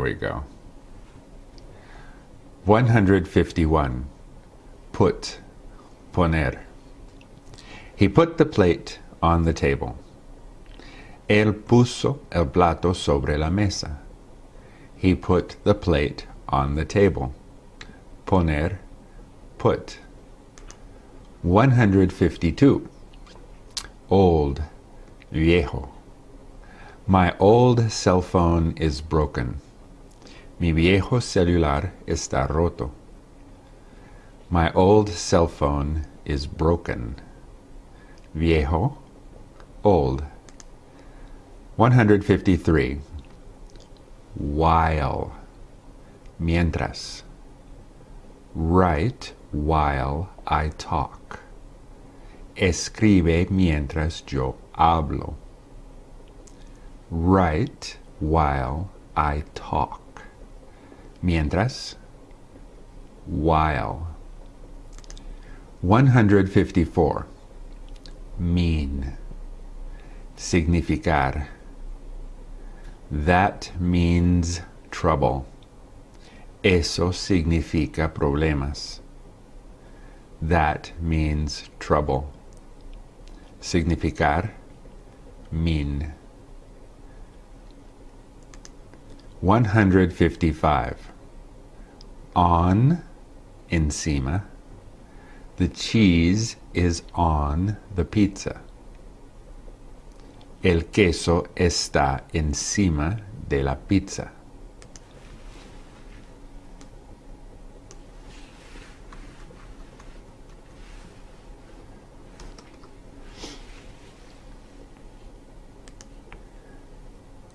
we go. 151. Put, poner. He put the plate on the table. Él puso el plato sobre la mesa. He put the plate on the table. Poner, put. 152. Old, viejo. My old cell phone is broken. Mi viejo celular está roto. My old cell phone is broken. Viejo, old. 153. While. Mientras. Write while I talk. Escribe mientras yo hablo. Write while I talk. Mientras. While. 154. Mean. Significar. That means trouble. Eso significa problemas. That means trouble. Significar, mean. 155. On, encima. The cheese is on the pizza. El queso está encima de la pizza.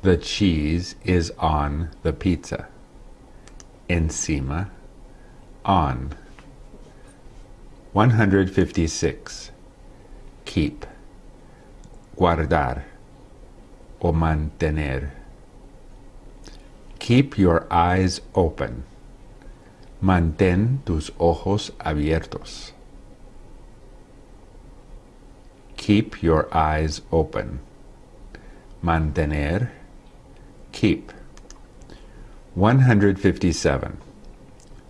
The cheese is on the pizza. Encima, on. 156. Keep. Guardar o mantener. Keep your eyes open. Mantén tus ojos abiertos. Keep your eyes open. Mantener. Keep. 157.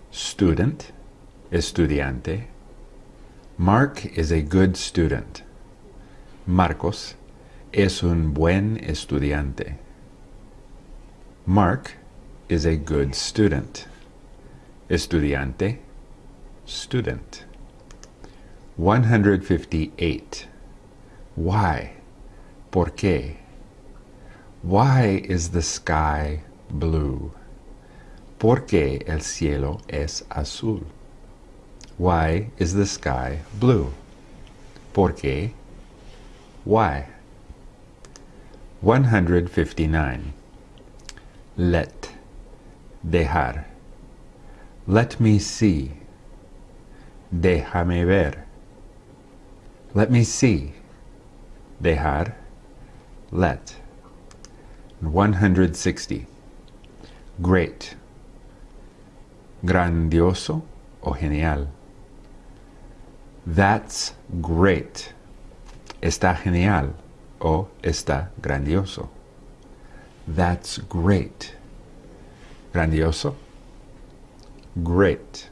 Student. Estudiante. Mark is a good student. Marcos es un buen estudiante. Mark is a good student. Estudiante, student. 158. Why? ¿Por qué? Why is the sky blue? ¿Por qué el cielo es azul? Why is the sky blue? ¿Por qué? Why? 159. Let. Dejar. Let me see. Déjame ver. Let me see. Dejar. Let. 160. Great. Grandioso o genial. That's great. Está genial o está grandioso. That's great. Grandioso. Great.